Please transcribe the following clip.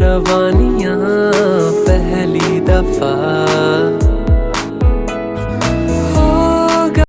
روانیاں پہلی دفعہ